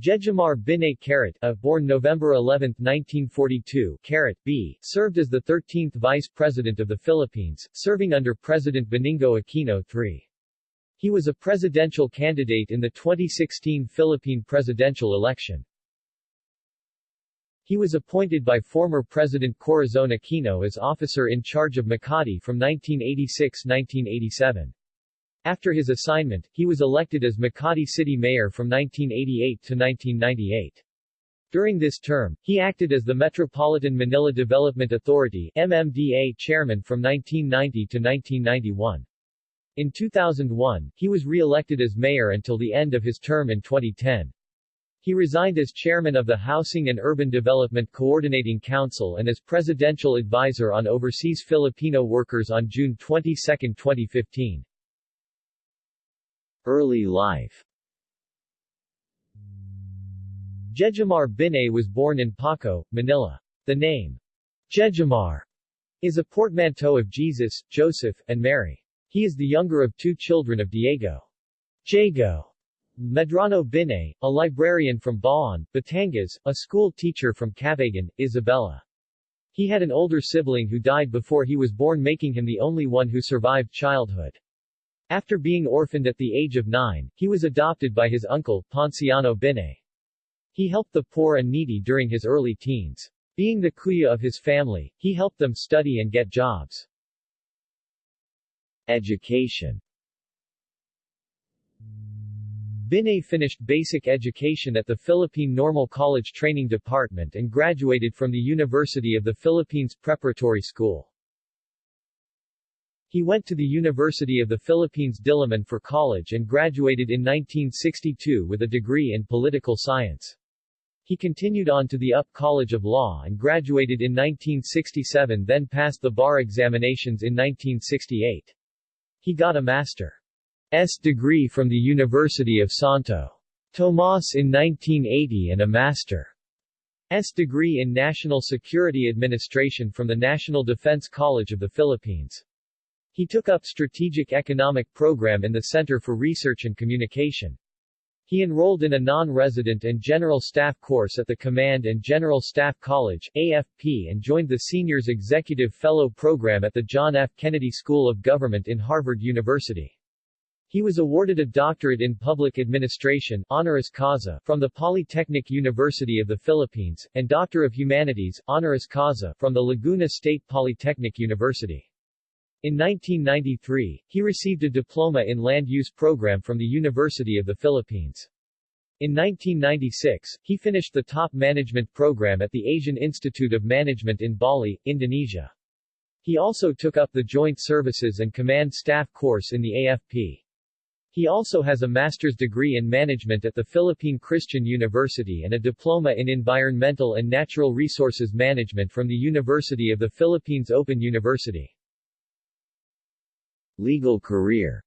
Jejomar Binay Carat, a, born November 11, 1942, Carat, B, served as the 13th Vice President of the Philippines, serving under President Benigno Aquino III. He was a presidential candidate in the 2016 Philippine presidential election. He was appointed by former President Corazon Aquino as officer in charge of Makati from 1986-1987. After his assignment, he was elected as Makati City Mayor from 1988 to 1998. During this term, he acted as the Metropolitan Manila Development Authority MMDA chairman from 1990 to 1991. In 2001, he was re-elected as mayor until the end of his term in 2010. He resigned as chairman of the Housing and Urban Development Coordinating Council and as presidential advisor on overseas Filipino workers on June 22, 2015. Early life Jejomar Binay was born in Paco, Manila. The name Jejomar is a portmanteau of Jesus, Joseph, and Mary. He is the younger of two children of Diego Jago Medrano Binay, a librarian from Bauan, Batangas, a school teacher from Cauayan, Isabela. He had an older sibling who died before he was born making him the only one who survived childhood. After being orphaned at the age of nine, he was adopted by his uncle, Ponciano Binay. He helped the poor and needy during his early teens. Being the kuya of his family, he helped them study and get jobs. Education Binay finished basic education at the Philippine Normal College Training Department and graduated from the University of the Philippines Preparatory School. He went to the University of the Philippines Diliman for college and graduated in 1962 with a degree in political science. He continued on to the UP College of Law and graduated in 1967 then passed the bar examinations in 1968. He got a master's degree from the University of Santo Tomas in 1980 and a master's degree in National Security Administration from the National Defense College of the Philippines. He took up Strategic Economic Program in the Center for Research and Communication. He enrolled in a non-resident and general staff course at the Command and General Staff College AFP and joined the Seniors Executive Fellow Program at the John F. Kennedy School of Government in Harvard University. He was awarded a doctorate in public administration honoris causa from the Polytechnic University of the Philippines, and Doctor of Humanities honoris causa from the Laguna State Polytechnic University. In 1993, he received a diploma in land use program from the University of the Philippines. In 1996, he finished the top management program at the Asian Institute of Management in Bali, Indonesia. He also took up the Joint Services and Command Staff course in the AFP. He also has a master's degree in management at the Philippine Christian University and a diploma in environmental and natural resources management from the University of the Philippines Open University. Legal career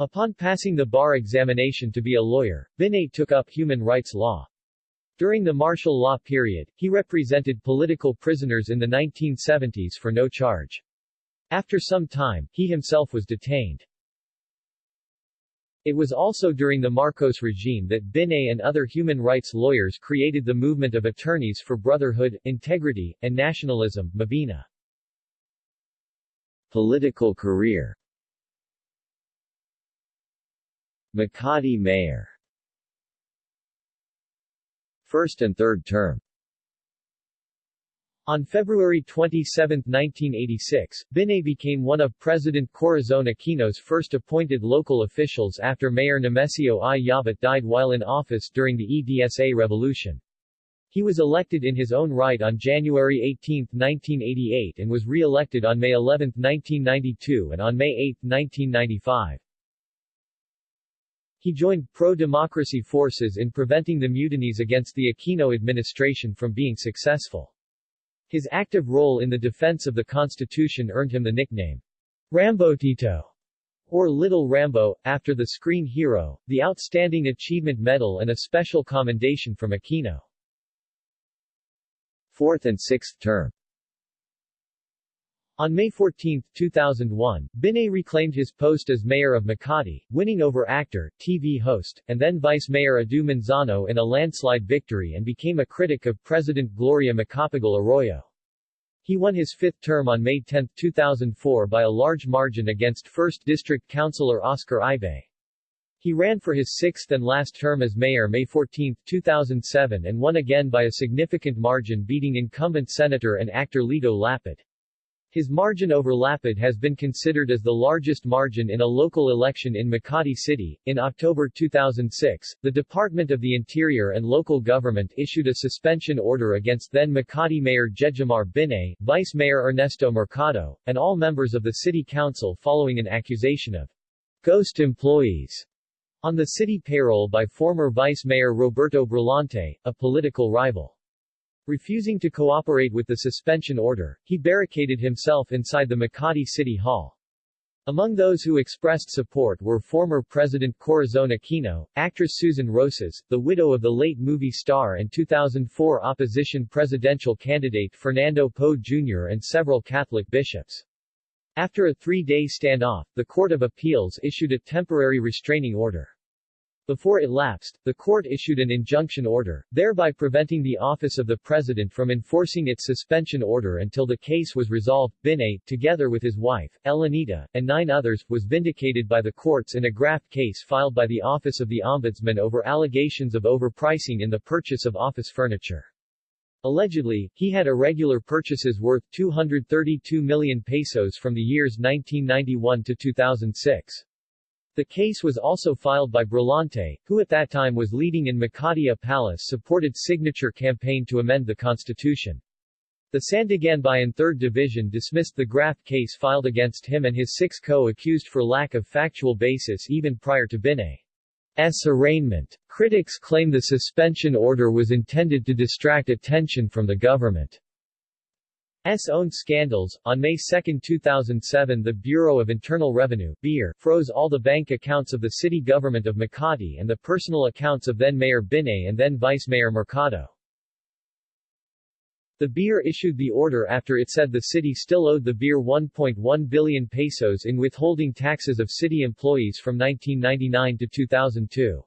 Upon passing the bar examination to be a lawyer, Binay took up human rights law. During the martial law period, he represented political prisoners in the 1970s for no charge. After some time, he himself was detained. It was also during the Marcos regime that Binay and other human rights lawyers created the movement of attorneys for brotherhood, integrity, and nationalism, Mabini. Political career Makati Mayor First and third term on February 27, 1986, Binay became one of President Corazon Aquino's first appointed local officials after Mayor Nemesio I. Yabut died while in office during the EDSA revolution. He was elected in his own right on January 18, 1988 and was re-elected on May 11, 1992 and on May 8, 1995. He joined pro-democracy forces in preventing the mutinies against the Aquino administration from being successful. His active role in the defense of the Constitution earned him the nickname Rambotito or Little Rambo, after the screen hero, the Outstanding Achievement Medal and a special commendation from Aquino fourth and sixth term. On May 14, 2001, Binay reclaimed his post as mayor of Makati, winning over actor, TV host, and then Vice Mayor Edu Manzano in a landslide victory and became a critic of President Gloria Macapagal Arroyo. He won his fifth term on May 10, 2004 by a large margin against 1st District Councilor Oscar Ibe. He ran for his sixth and last term as mayor May 14, 2007 and won again by a significant margin beating incumbent senator and actor Lito Lapid. His margin over Lapid has been considered as the largest margin in a local election in Makati City. In October 2006, the Department of the Interior and Local Government issued a suspension order against then Makati Mayor Jejomar Binay, Vice Mayor Ernesto Mercado, and all members of the City Council following an accusation of ghost employees on the city payroll by former Vice Mayor Roberto Brillante, a political rival. Refusing to cooperate with the suspension order, he barricaded himself inside the Makati City Hall. Among those who expressed support were former President Corazon Aquino, actress Susan Roces, the widow of the late movie star and 2004 opposition presidential candidate Fernando Poe Jr. and several Catholic bishops. After a three-day standoff, the Court of Appeals issued a temporary restraining order. Before it lapsed, the court issued an injunction order, thereby preventing the office of the president from enforcing its suspension order until the case was resolved. Binay, together with his wife, Elenita, and nine others, was vindicated by the courts in a graft case filed by the Office of the Ombudsman over allegations of overpricing in the purchase of office furniture. Allegedly, he had irregular purchases worth 232 million pesos from the years 1991 to 2006. The case was also filed by Brillante, who at that time was leading in Makati Palace supported signature campaign to amend the constitution. The Sandiganbayan 3rd Division dismissed the graft case filed against him and his six co-accused for lack of factual basis even prior to Binay's arraignment. Critics claim the suspension order was intended to distract attention from the government. S own scandals. On May 2, 2007 the Bureau of Internal Revenue BIR, froze all the bank accounts of the city government of Makati and the personal accounts of then Mayor Binay and then Vice Mayor Mercado. The BIR issued the order after it said the city still owed the BIR 1.1 billion pesos in withholding taxes of city employees from 1999 to 2002.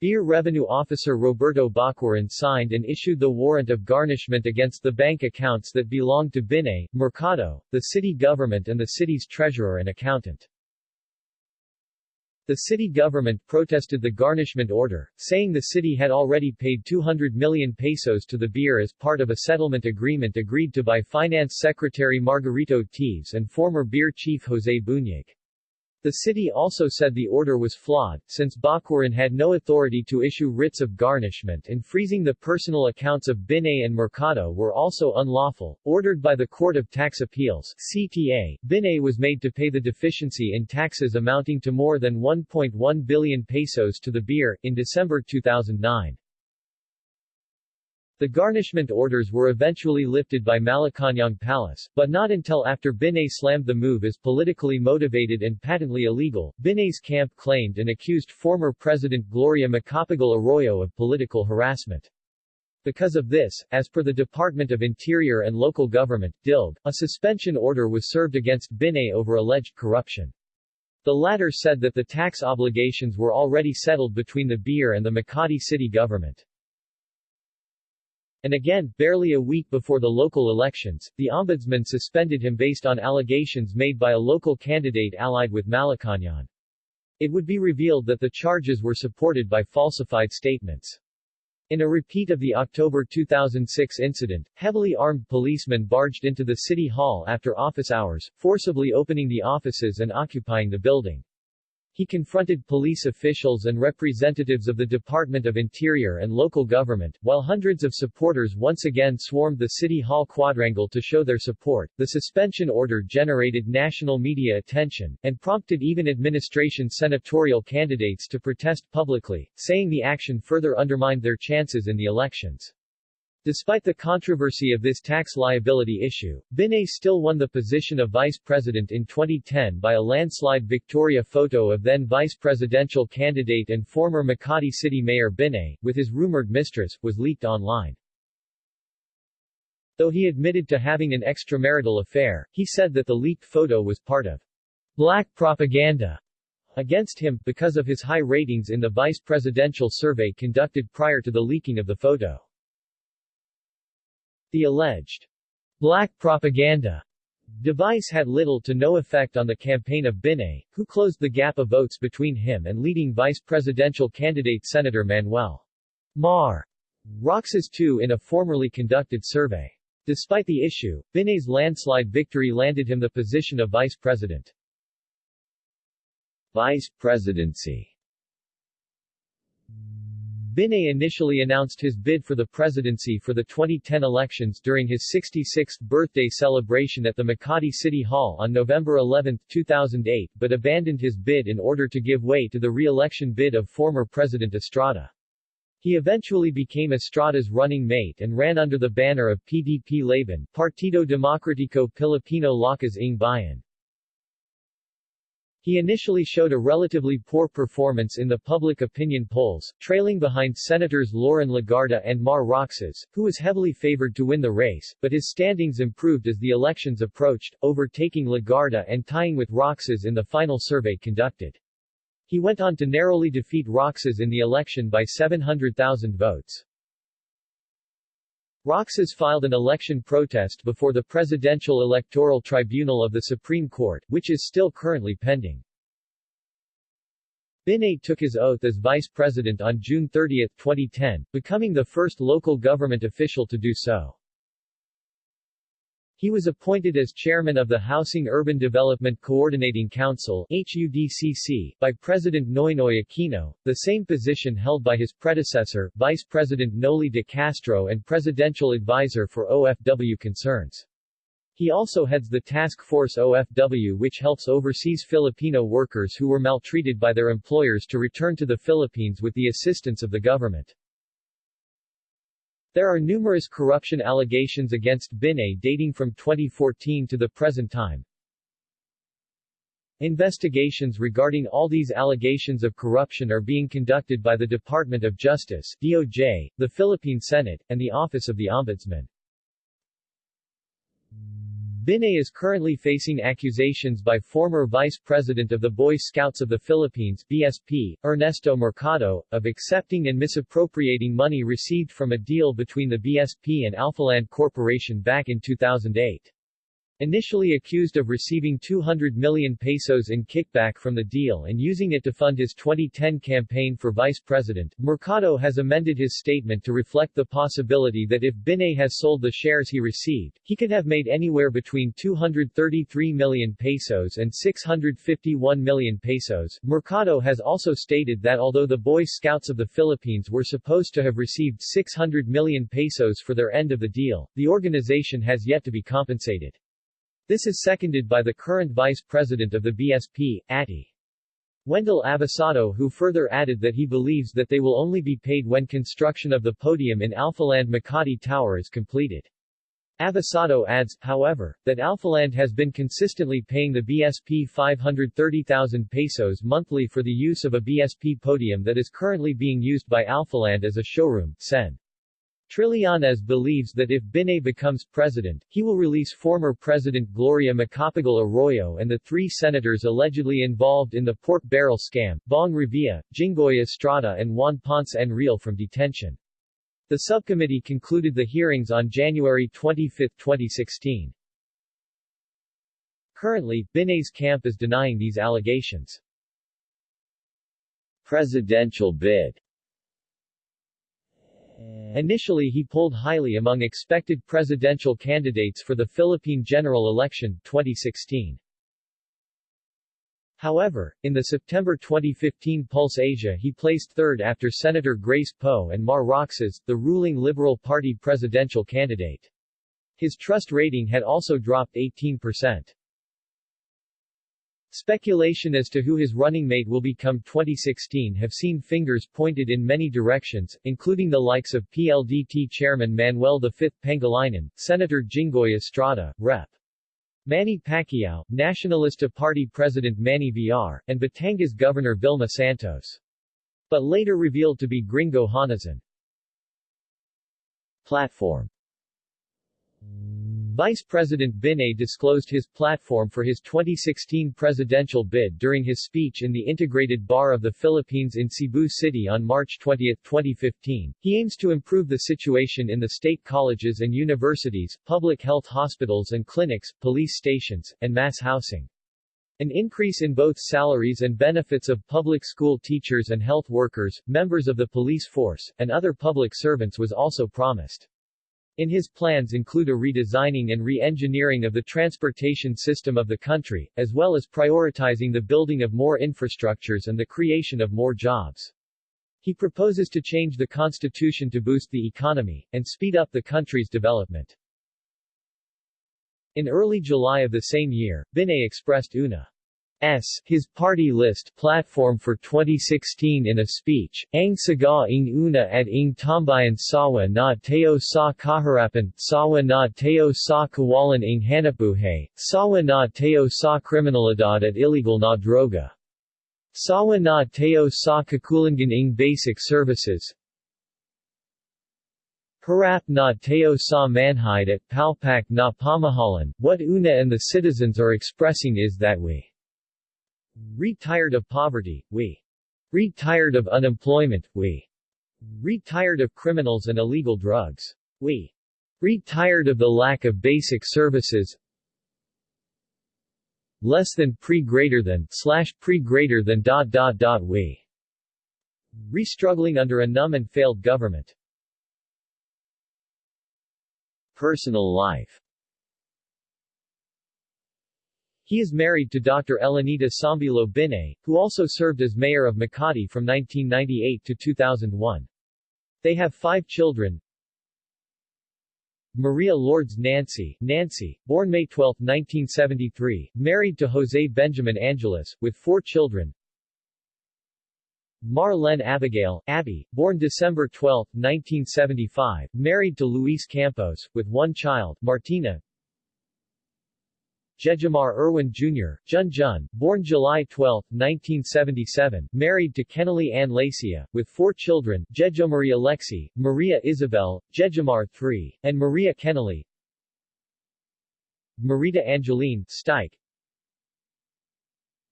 BIR Revenue Officer Roberto Bacuaran signed and issued the warrant of garnishment against the bank accounts that belonged to Binay, Mercado, the city government and the city's treasurer and accountant. The city government protested the garnishment order, saying the city had already paid 200 million pesos to the BIR as part of a settlement agreement agreed to by Finance Secretary Margarito Teves and former BIR chief Jose Buñag. The city also said the order was flawed, since Bacuaran had no authority to issue writs of garnishment and freezing the personal accounts of Binay and Mercado were also unlawful. Ordered by the Court of Tax Appeals CTA, Binay was made to pay the deficiency in taxes amounting to more than 1.1 billion pesos to the BIR, in December 2009. The garnishment orders were eventually lifted by Malacañang Palace, but not until after Binay slammed the move as politically motivated and patently illegal. Binay's camp claimed and accused former President Gloria Macapagal Arroyo of political harassment. Because of this, as per the Department of Interior and Local Government, DILG, a suspension order was served against Binay over alleged corruption. The latter said that the tax obligations were already settled between the BIR and the Makati city government. And again, barely a week before the local elections, the ombudsman suspended him based on allegations made by a local candidate allied with Malacañang. It would be revealed that the charges were supported by falsified statements. In a repeat of the October 2006 incident, heavily armed policemen barged into the city hall after office hours, forcibly opening the offices and occupying the building. He confronted police officials and representatives of the Department of Interior and local government, while hundreds of supporters once again swarmed the City Hall quadrangle to show their support. The suspension order generated national media attention, and prompted even administration senatorial candidates to protest publicly, saying the action further undermined their chances in the elections. Despite the controversy of this tax liability issue, Binay still won the position of vice president in 2010 by a landslide victoria photo of then vice presidential candidate and former Makati City Mayor Binay, with his rumored mistress, was leaked online. Though he admitted to having an extramarital affair, he said that the leaked photo was part of black propaganda against him, because of his high ratings in the vice presidential survey conducted prior to the leaking of the photo. The alleged black propaganda device had little to no effect on the campaign of Binay, who closed the gap of votes between him and leading vice presidential candidate Senator Manuel Mar Roxas II in a formerly conducted survey. Despite the issue, Binay's landslide victory landed him the position of vice president. Vice presidency Binay initially announced his bid for the presidency for the 2010 elections during his 66th birthday celebration at the Makati City Hall on November 11, 2008 but abandoned his bid in order to give way to the re-election bid of former President Estrada. He eventually became Estrada's running mate and ran under the banner of PDP Laban, Partido Demokratiko Pilipino Lakas ng Bayan. He initially showed a relatively poor performance in the public opinion polls, trailing behind Senators Loren Legarda and Mar Roxas, who was heavily favored to win the race, but his standings improved as the elections approached, overtaking Legarda and tying with Roxas in the final survey conducted. He went on to narrowly defeat Roxas in the election by 700,000 votes. Roxas filed an election protest before the Presidential Electoral Tribunal of the Supreme Court, which is still currently pending. Binay took his oath as vice president on June 30, 2010, becoming the first local government official to do so. He was appointed as chairman of the Housing Urban Development Coordinating Council HUDCC, by President Noynoy Aquino, the same position held by his predecessor, Vice President Noli de Castro and Presidential Advisor for OFW Concerns. He also heads the Task Force OFW which helps overseas Filipino workers who were maltreated by their employers to return to the Philippines with the assistance of the government. There are numerous corruption allegations against Binay dating from 2014 to the present time. Investigations regarding all these allegations of corruption are being conducted by the Department of Justice DOJ, the Philippine Senate, and the Office of the Ombudsman. Binay is currently facing accusations by former Vice President of the Boy Scouts of the Philippines BSP, Ernesto Mercado, of accepting and misappropriating money received from a deal between the BSP and Alphaland Corporation back in 2008. Initially accused of receiving 200 million pesos in kickback from the deal and using it to fund his 2010 campaign for vice president, Mercado has amended his statement to reflect the possibility that if Binay has sold the shares he received, he could have made anywhere between 233 million pesos and 651 million pesos. Mercado has also stated that although the Boy Scouts of the Philippines were supposed to have received 600 million pesos for their end of the deal, the organization has yet to be compensated. This is seconded by the current vice president of the BSP, Atti. Wendell Abasado who further added that he believes that they will only be paid when construction of the podium in Alphaland Makati Tower is completed. Abasado adds, however, that Alphaland has been consistently paying the BSP 530,000 pesos monthly for the use of a BSP podium that is currently being used by Alphaland as a showroom, Sen. Trillanes believes that if Binay becomes president, he will release former President Gloria Macapagal Arroyo and the three senators allegedly involved in the pork barrel scam, Bong Revilla, Jinggoy Estrada and Juan Ponce Enrile from detention. The subcommittee concluded the hearings on January 25, 2016. Currently, Binay's camp is denying these allegations. Presidential bid Initially he polled highly among expected presidential candidates for the Philippine general election, 2016. However, in the September 2015 Pulse Asia he placed third after Senator Grace Poe and Mar Roxas, the ruling Liberal Party presidential candidate. His trust rating had also dropped 18%. Speculation as to who his running mate will become 2016 have seen fingers pointed in many directions, including the likes of PLDT Chairman Manuel V. Pangilinan, Senator Jinggoy Estrada, Rep. Manny Pacquiao, Nacionalista Party President Manny Villar, and Batangas Governor Vilma Santos. But later revealed to be Gringo Honasan. Platform Vice President Binay disclosed his platform for his 2016 presidential bid during his speech in the Integrated Bar of the Philippines in Cebu City on March 20, 2015. He aims to improve the situation in the state colleges and universities, public health hospitals and clinics, police stations, and mass housing. An increase in both salaries and benefits of public school teachers and health workers, members of the police force, and other public servants was also promised. In his plans include a redesigning and re-engineering of the transportation system of the country, as well as prioritizing the building of more infrastructures and the creation of more jobs. He proposes to change the constitution to boost the economy, and speed up the country's development. In early July of the same year, Binay expressed una S. his party list platform for 2016 in a speech, Ang saga ing una at ing tambayan sawa na teo sa kaharapan, sawa na teo sa kawalan ing hanapuhay, sawa na teo sa kriminalidad at illegal na droga. Sawa na teo sa kakulangan ing basic services, Harap na teo sa manhide at palpak na pamahalan, what una and the citizens are expressing is that we Read tired of poverty, we. Read tired of unemployment, we. Read tired of criminals and illegal drugs. We. Read tired of the lack of basic services. Less than pre greater than slash pre greater than dot dot dot we. Restruggling under a numb and failed government. Personal life he is married to Dr. Elenita Sambilo Binay, who also served as mayor of Makati from 1998 to 2001. They have five children. Maria Lourdes Nancy, Nancy, born May 12, 1973, married to Jose Benjamin Angeles, with four children. Marlene Abigail, Abby, born December 12, 1975, married to Luis Campos, with one child, Martina, Jejomar Erwin Jr., Jun Jun, born July 12, 1977, married to Kennelly Ann Lacia, with four children, Jejomaria Lexi, Maria Isabel, Jejomar III, and Maria Kennelly. Marita Angeline, Stike,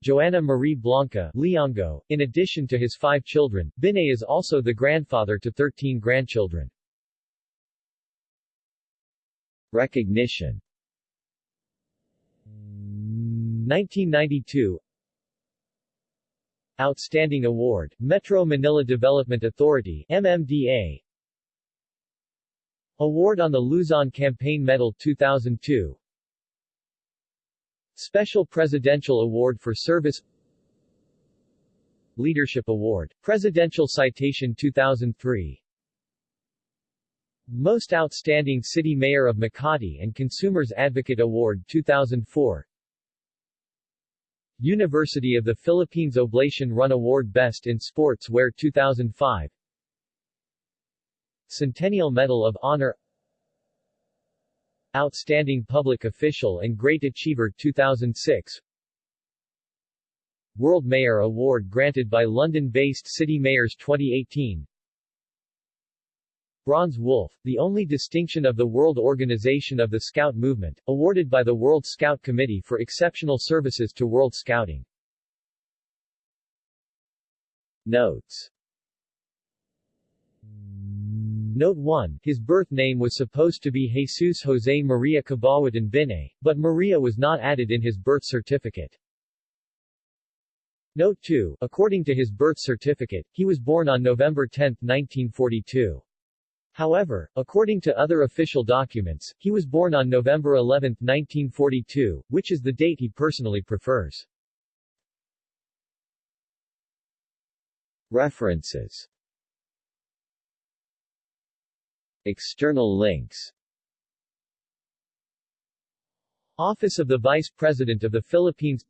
Joanna Marie Blanca, Leongo. In addition to his five children, Binay is also the grandfather to 13 grandchildren. Recognition 1992 Outstanding Award, Metro Manila Development Authority MMDA Award on the Luzon Campaign Medal 2002 Special Presidential Award for Service Leadership Award, Presidential Citation 2003 Most Outstanding City Mayor of Makati and Consumers Advocate Award 2004 University of the Philippines Oblation Run Award Best in Sports Wear 2005 Centennial Medal of Honor. Outstanding Public Official and Great Achiever 2006 World Mayor Award granted by London-based City Mayors 2018 Bronze Wolf, the only distinction of the World Organization of the Scout Movement, awarded by the World Scout Committee for exceptional services to World Scouting. Notes Note 1, his birth name was supposed to be Jesus Jose Maria Cabauatan Binay, but Maria was not added in his birth certificate. Note 2, according to his birth certificate, he was born on November 10, 1942. However, according to other official documents, he was born on November 11, 1942, which is the date he personally prefers. References External links Office of the Vice President of the Philippines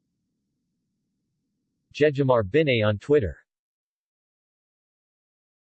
Jejomar Binay on Twitter